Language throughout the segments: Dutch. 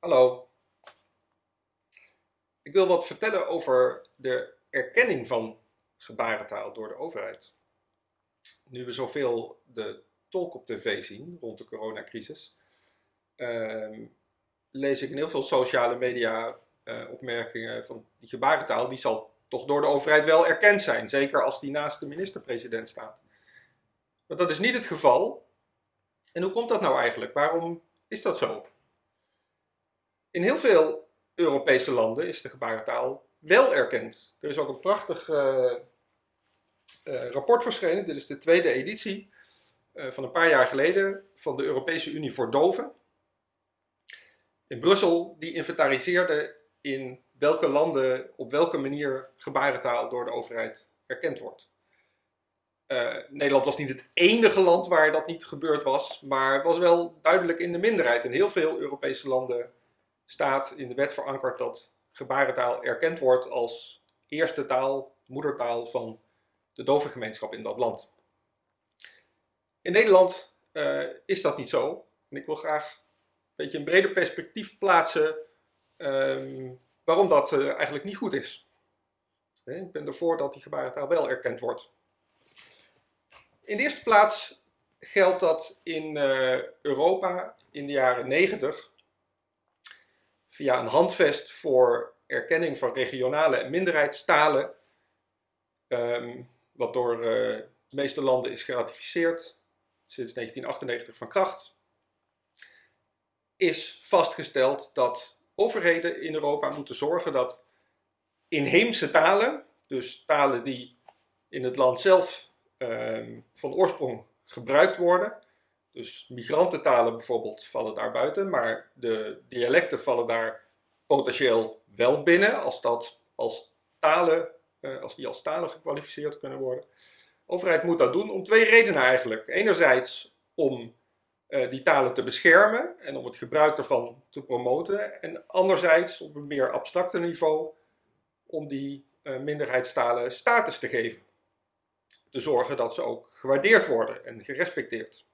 Hallo. Ik wil wat vertellen over de erkenning van gebarentaal door de overheid. Nu we zoveel de tolk op tv zien rond de coronacrisis, ehm, lees ik in heel veel sociale media uh, opmerkingen van die gebarentaal, die zal toch door de overheid wel erkend zijn, zeker als die naast de minister-president staat. Maar dat is niet het geval. En hoe komt dat nou eigenlijk? Waarom is dat zo? In heel veel Europese landen is de gebarentaal wel erkend. Er is ook een prachtig uh, uh, rapport verschenen. Dit is de tweede editie uh, van een paar jaar geleden van de Europese Unie voor Doven. In Brussel, die inventariseerde in welke landen op welke manier gebarentaal door de overheid erkend wordt. Nederland was niet het enige land waar dat niet gebeurd was, maar was wel duidelijk in de minderheid. In heel veel Europese landen staat in de wet verankerd dat gebarentaal erkend wordt als eerste taal, moedertaal van de dovengemeenschap in dat land. In Nederland uh, is dat niet zo. En ik wil graag een beetje een breder perspectief plaatsen um, waarom dat uh, eigenlijk niet goed is. Ik ben ervoor dat die gebarentaal wel erkend wordt. In de eerste plaats geldt dat in uh, Europa in de jaren 90 via een handvest voor erkenning van regionale en minderheidstalen, um, wat door uh, de meeste landen is geratificeerd, sinds 1998 van kracht, is vastgesteld dat overheden in Europa moeten zorgen dat inheemse talen, dus talen die in het land zelf um, van oorsprong gebruikt worden, dus migrantentalen bijvoorbeeld vallen daar buiten, maar de dialecten vallen daar potentieel wel binnen als, dat als, talen, uh, als die als talen gekwalificeerd kunnen worden. De overheid moet dat doen om twee redenen eigenlijk. Enerzijds om uh, die talen te beschermen en om het gebruik ervan te promoten. En anderzijds op een meer abstracte niveau om die uh, minderheidstalen status te geven. Te zorgen dat ze ook gewaardeerd worden en gerespecteerd.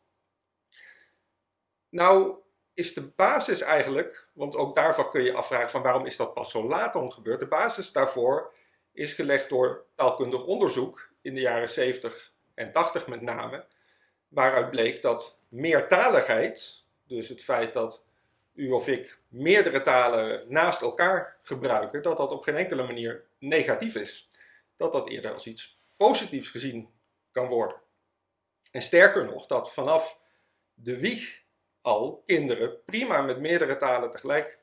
Nou is de basis eigenlijk, want ook daarvan kun je afvragen van waarom is dat pas zo laat dan gebeurd. De basis daarvoor is gelegd door taalkundig onderzoek in de jaren 70 en 80 met name. Waaruit bleek dat meertaligheid, dus het feit dat u of ik meerdere talen naast elkaar gebruiken, dat dat op geen enkele manier negatief is. Dat dat eerder als iets positiefs gezien kan worden. En sterker nog, dat vanaf de wieg al kinderen prima met meerdere talen tegelijk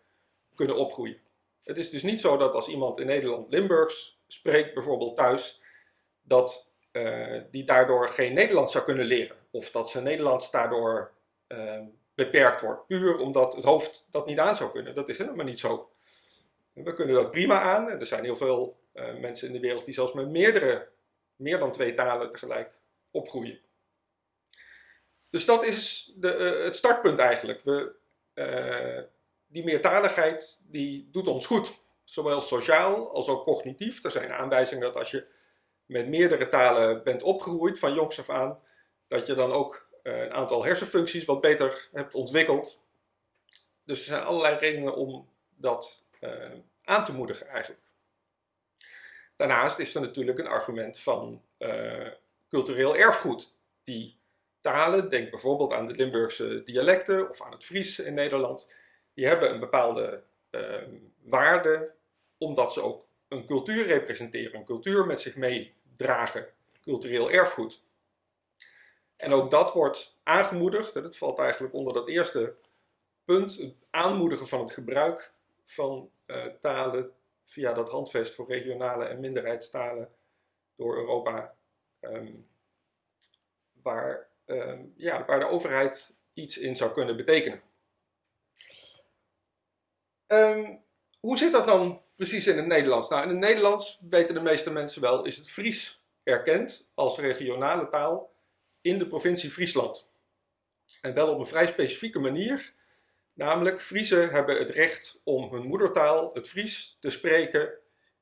kunnen opgroeien. Het is dus niet zo dat als iemand in Nederland Limburgs spreekt, bijvoorbeeld thuis, dat uh, die daardoor geen Nederlands zou kunnen leren. Of dat zijn Nederlands daardoor uh, beperkt wordt. Puur omdat het hoofd dat niet aan zou kunnen. Dat is helemaal niet zo. We kunnen dat prima aan. Er zijn heel veel uh, mensen in de wereld die zelfs met meerdere, meer dan twee talen tegelijk opgroeien. Dus dat is de, uh, het startpunt eigenlijk. We, uh, die meertaligheid die doet ons goed, zowel sociaal als ook cognitief. Er zijn aanwijzingen dat als je met meerdere talen bent opgegroeid van jongs af aan, dat je dan ook uh, een aantal hersenfuncties wat beter hebt ontwikkeld. Dus er zijn allerlei redenen om dat aan te moedigen eigenlijk. Daarnaast is er natuurlijk een argument van cultureel erfgoed, die talen, denk bijvoorbeeld aan de Limburgse dialecten of aan het Fries in Nederland, die hebben een bepaalde uh, waarde omdat ze ook een cultuur representeren, een cultuur met zich meedragen, cultureel erfgoed. En ook dat wordt aangemoedigd, dat valt eigenlijk onder dat eerste punt, het aanmoedigen van het gebruik van uh, talen via dat handvest voor regionale en minderheidstalen door Europa, um, waar Ehm, ja, waar de overheid iets in zou kunnen betekenen. Um, hoe zit dat dan precies in het Nederlands? Nou, in het Nederlands weten de meeste mensen wel, is het Fries erkend als regionale taal in de provincie Friesland. En wel op een vrij specifieke manier. Namelijk, Friesen hebben het recht om hun moedertaal, het Fries, te spreken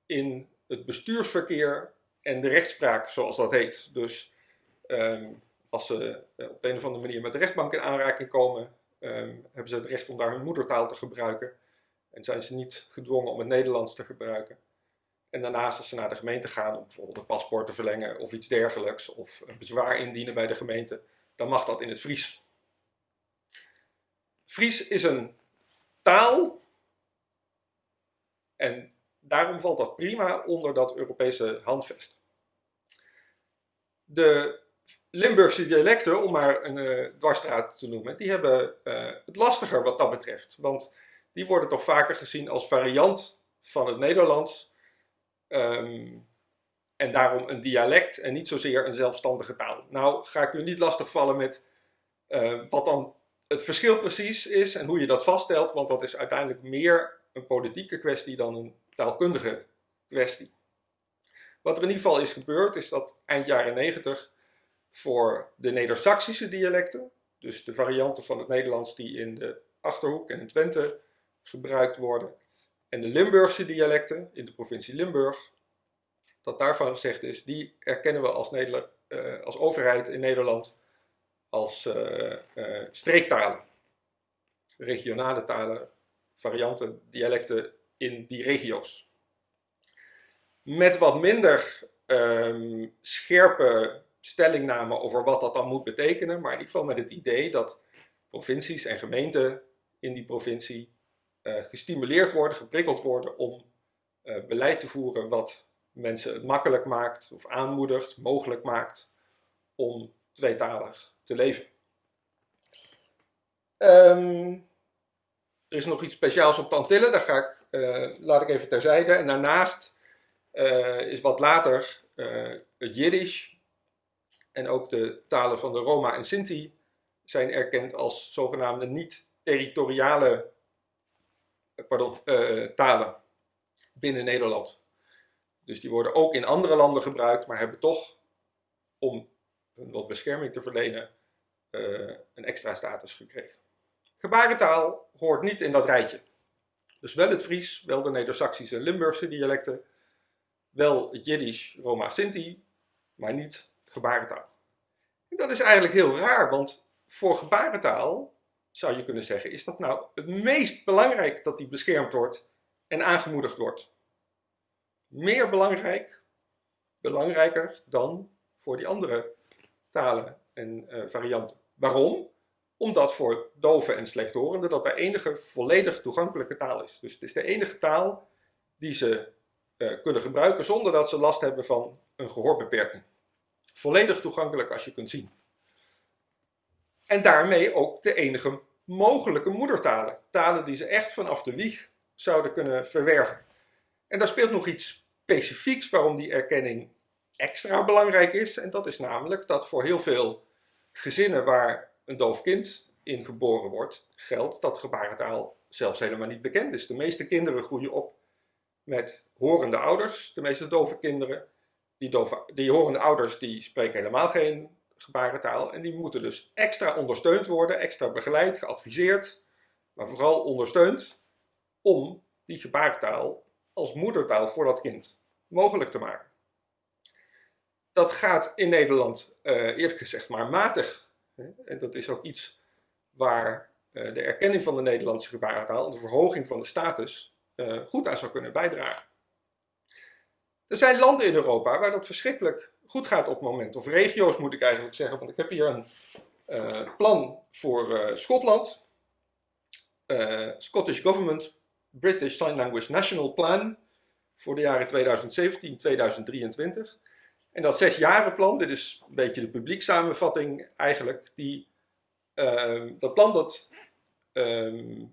in het bestuursverkeer en de rechtspraak, zoals dat heet. Dus um, als ze eh, op een of andere manier met de rechtbank in aanraking komen, um, hebben ze het recht om daar hun moedertaal te gebruiken. En zijn ze niet gedwongen om het Nederlands te gebruiken. En daarnaast als ze naar de gemeente gaan om bijvoorbeeld een paspoort te verlengen of iets dergelijks, of een bezwaar indienen bij de gemeente, dan mag dat in het Fries. Fries is een taal en daarom valt dat prima onder dat Europese handvest. De Limburgse dialecten, om maar een uh, dwarsstraat te noemen, die hebben uh, het lastiger wat dat betreft. Want die worden toch vaker gezien als variant van het Nederlands. Um, en daarom een dialect en niet zozeer een zelfstandige taal. Nou ga ik u niet lastigvallen met uh, wat dan het verschil precies is en hoe je dat vaststelt, want dat is uiteindelijk meer een politieke kwestie dan een taalkundige kwestie. Wat er in ieder geval is gebeurd, is dat eind jaren 90 voor de Neder-Saxische dialecten, dus de varianten van het Nederlands die in de Achterhoek en in Twente gebruikt worden, en de Limburgse dialecten in de provincie Limburg, dat daarvan gezegd is, die erkennen we als, uh, als overheid in Nederland als uh, uh, streektalen. Regionale talen, varianten, dialecten in die regio's. Met wat minder um, scherpe stellingname over wat dat dan moet betekenen, maar in ieder geval met het idee dat provincies en gemeenten in die provincie uh, gestimuleerd worden, geprikkeld worden om uh, beleid te voeren wat mensen het makkelijk maakt of aanmoedigt, mogelijk maakt om tweetalig te leven. Um, er is nog iets speciaals op Antillen, daar ga ik, uh, laat ik even terzijde. En daarnaast is wat later het Jiddisch en ook de talen van de Roma en Sinti zijn erkend als zogenaamde niet-territoriale pardon, uh, talen binnen Nederland. Dus die worden ook in andere landen gebruikt, maar hebben toch, om wat bescherming te verlenen, uh, een extra status gekregen. Gebarentaal hoort niet in dat rijtje. Dus wel het Fries, wel de Neder-Saxische Limburgse dialecten, wel het Jiddisch, Roma, Sinti, maar niet gebarentaal. En dat is eigenlijk heel raar, want voor gebarentaal zou je kunnen zeggen, is dat nou het meest belangrijk dat die beschermd wordt en aangemoedigd wordt. Meer belangrijk, belangrijker dan voor die andere talen en uh, varianten. Waarom? Omdat voor doven en slechthorenden dat bij enige volledig toegankelijke taal is. Dus het is de enige taal die ze uh, kunnen gebruiken zonder dat ze last hebben van een gehoorbeperking. Volledig toegankelijk als je kunt zien. En daarmee ook de enige mogelijke moedertalen. Talen die ze echt vanaf de wieg zouden kunnen verwerven. En daar speelt nog iets specifieks waarom die erkenning extra belangrijk is. En dat is namelijk dat voor heel veel gezinnen waar een doof kind in geboren wordt, geldt dat gebarentaal zelfs helemaal niet bekend is. De meeste kinderen groeien op met horende ouders, de meeste dove kinderen. Die, die horende ouders die spreken helemaal geen gebarentaal. En die moeten dus extra ondersteund worden, extra begeleid, geadviseerd, maar vooral ondersteund om die gebarentaal als moedertaal voor dat kind mogelijk te maken. Dat gaat in Nederland uh, eerlijk gezegd maar matig. En dat is ook iets waar uh, de erkenning van de Nederlandse gebarentaal en de verhoging van de status uh, goed aan zou kunnen bijdragen. Er zijn landen in Europa waar dat verschrikkelijk goed gaat op het moment. Of regio's moet ik eigenlijk zeggen, want ik heb hier een uh, plan voor uh, Schotland. Uh, Scottish Government British Sign Language National Plan voor de jaren 2017-2023. En dat zesjarenplan, dit is een beetje de publieksamenvatting eigenlijk, die, dat plan dat ehm,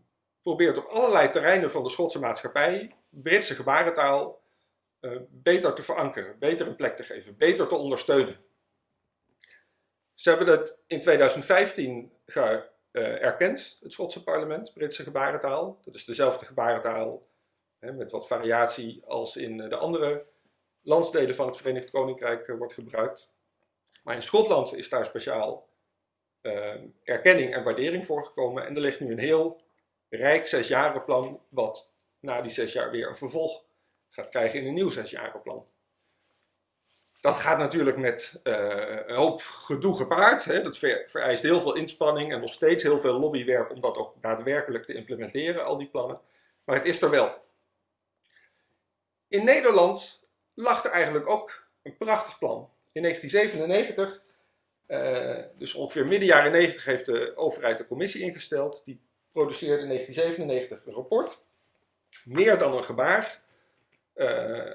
probeert op allerlei terreinen van de Schotse maatschappij Britse gebarentaal uh, beter te verankeren, beter een plek te geven, beter te ondersteunen. Ze hebben dat in 2015 ge, uh, erkend, het Schotse parlement, Britse gebarentaal. Dat is dezelfde gebarentaal hè, met wat variatie als in de andere landsdelen van het Verenigd Koninkrijk wordt gebruikt. Maar in Schotland is daar speciaal erkenning en waardering voor gekomen. En er ligt nu een heel rijk zesjarenplan, wat na die zes jaar weer een vervolg gaat krijgen in een nieuw zesjarenplan. Dat gaat natuurlijk met uh, een hoop gedoe gepaard. Hè. Dat vereist heel veel inspanning en nog steeds heel veel lobbywerk om dat ook daadwerkelijk te implementeren, al die plannen. maar het is er wel. In Nederland lag er eigenlijk ook een prachtig plan. In 1997, uh, dus ongeveer midden jaren 90, heeft de overheid een commissie ingesteld. Die produceerde in 1997 een rapport. Meer dan een gebaar. Uh,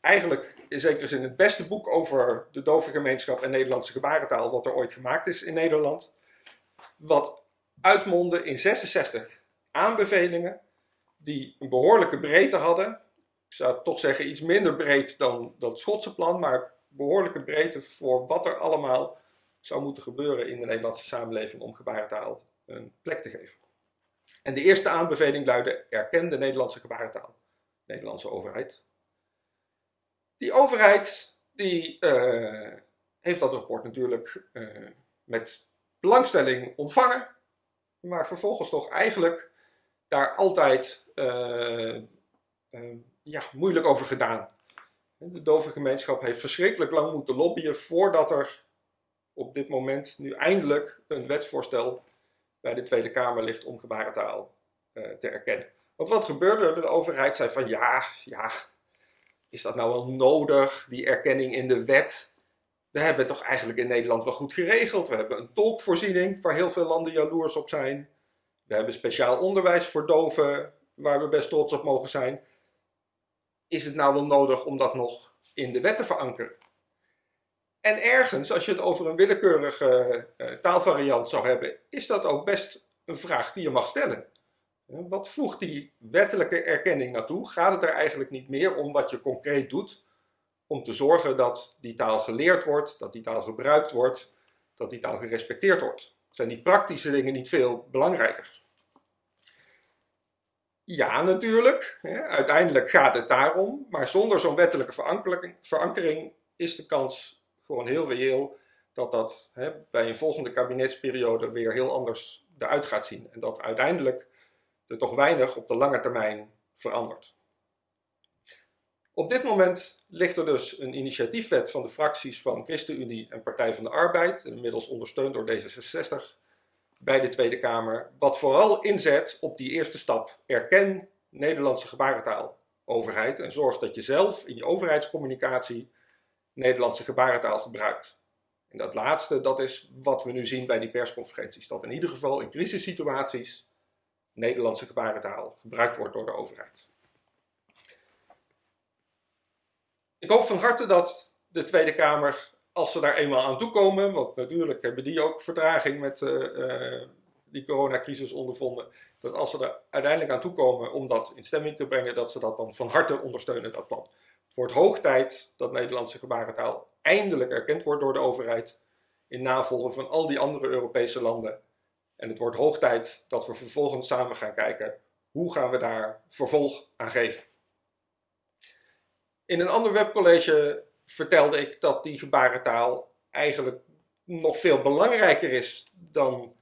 eigenlijk in zekere zin het beste boek over de dove gemeenschap en Nederlandse gebarentaal wat er ooit gemaakt is in Nederland. Wat uitmondde in 66 aanbevelingen die een behoorlijke breedte hadden. Ik zou toch zeggen iets minder breed dan, het Schotse plan, maar behoorlijke breedte voor wat er allemaal zou moeten gebeuren in de Nederlandse samenleving om gebarentaal een plek te geven. En de eerste aanbeveling luidde: erken de Nederlandse gebarentaal, Nederlandse overheid. Die overheid die, uh, heeft dat rapport natuurlijk uh, met belangstelling ontvangen, maar vervolgens toch eigenlijk daar altijd uh, ja, moeilijk over gedaan. De dove gemeenschap heeft verschrikkelijk lang moeten lobbyen voordat er op dit moment nu eindelijk een wetsvoorstel bij de Tweede Kamer ligt om gebarentaal te erkennen. Want wat gebeurde? De overheid zei van ja, ja, is dat nou wel nodig, die erkenning in de wet? We hebben het toch eigenlijk in Nederland wel goed geregeld. We hebben een tolkvoorziening waar heel veel landen jaloers op zijn. We hebben speciaal onderwijs voor doven waar we best trots op mogen zijn. Is het nou wel nodig om dat nog in de wet te verankeren? En ergens, als je het over een willekeurige uh, taalvariant zou hebben, is dat ook best een vraag die je mag stellen. Wat voegt die wettelijke erkenning naartoe? Gaat het er eigenlijk niet meer om wat je concreet doet om te zorgen dat die taal geleerd wordt, dat die taal gebruikt wordt, dat die taal gerespecteerd wordt? Zijn die praktische dingen niet veel belangrijker? Ja, natuurlijk. Uiteindelijk gaat het daarom. Maar zonder zo'n wettelijke verankering is de kans gewoon heel reëel dat dat bij een volgende kabinetsperiode weer heel anders eruit gaat zien. En dat uiteindelijk er toch weinig op de lange termijn verandert. Op dit moment ligt er dus een initiatiefwet van de fracties van ChristenUnie en Partij van de Arbeid, inmiddels ondersteund door D66, bij de Tweede Kamer, wat vooral inzet op die eerste stap. Erken Nederlandse gebarentaal overheid en zorg dat je zelf in je overheidscommunicatie Nederlandse gebarentaal gebruikt. En dat laatste, dat is wat we nu zien bij die persconferenties. Dat in ieder geval in crisissituaties Nederlandse gebarentaal gebruikt wordt door de overheid. Ik hoop van harte dat de Tweede Kamer, als ze daar eenmaal aan toekomen, want natuurlijk hebben die ook vertraging met uh, die coronacrisis ondervonden, dat als ze er uiteindelijk aan toekomen om dat in stemming te brengen, dat ze dat dan van harte ondersteunen, dat plan. Het wordt hoog tijd dat Nederlandse gebarentaal eindelijk erkend wordt door de overheid in navolging van al die andere Europese landen en het wordt hoog tijd dat we vervolgens samen gaan kijken hoe gaan we daar vervolg aan geven. In een ander webcollege vertelde ik dat die gebarentaal eigenlijk nog veel belangrijker is dan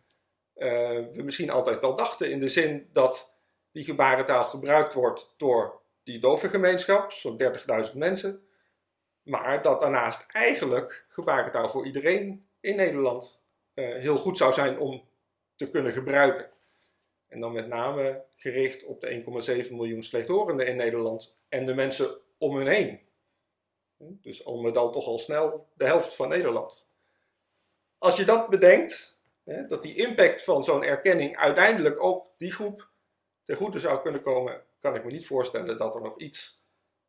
uh, we misschien altijd wel dachten. In de zin dat die gebarentaal gebruikt wordt door die dove gemeenschap, zo'n 30.000 mensen. Maar dat daarnaast eigenlijk gebarentaal voor iedereen in Nederland uh, heel goed zou zijn om te kunnen gebruiken. En dan met name gericht op de 1,7 miljoen slechthorenden in Nederland en de mensen om hun heen. Dus al met al toch al snel de helft van Nederland. Als je dat bedenkt, dat die impact van zo'n erkenning uiteindelijk ook die groep ten goede zou kunnen komen, kan ik me niet voorstellen dat er nog iets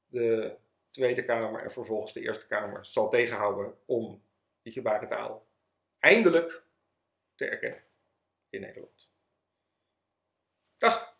de Tweede Kamer en vervolgens de Eerste Kamer zal tegenhouden om die gebarentaal eindelijk te erkennen in Nederland. Dag!